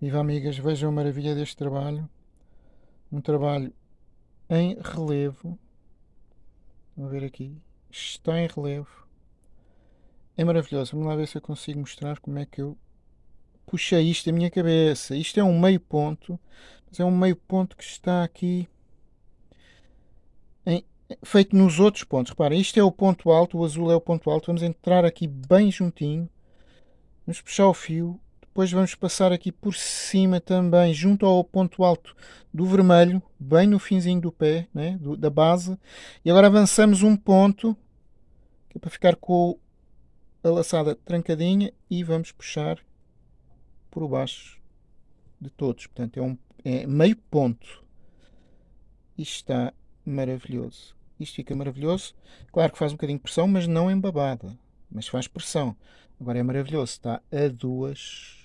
Viva amigas, vejam a maravilha deste trabalho. Um trabalho em relevo. Vamos ver aqui. Está em relevo. É maravilhoso. Vamos lá ver se eu consigo mostrar como é que eu puxei isto da minha cabeça. Isto é um meio ponto, mas é um meio ponto que está aqui em, feito nos outros pontos. Reparem, isto é o ponto alto, o azul é o ponto alto. Vamos entrar aqui bem juntinho. Vamos puxar o fio depois vamos passar aqui por cima também, junto ao ponto alto do vermelho, bem no finzinho do pé, né, do, da base. E agora avançamos um ponto, que é para ficar com a laçada trancadinha e vamos puxar por baixo de todos. Portanto, é, um, é meio ponto. Isto está maravilhoso. Isto fica maravilhoso. Claro que faz um bocadinho de pressão, mas não embabada. Mas faz pressão. Agora é maravilhoso. Está a duas